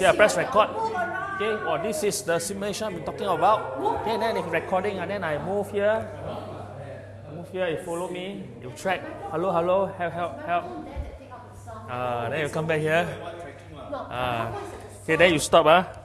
Yeah, press record. Okay, Or this is the simulation I'm talking about. Okay, then it's recording, and then I move here. Move here, you follow me, you track. Hello, hello, help, help, help. Uh, then you come back here. Uh, okay, then you stop. Uh.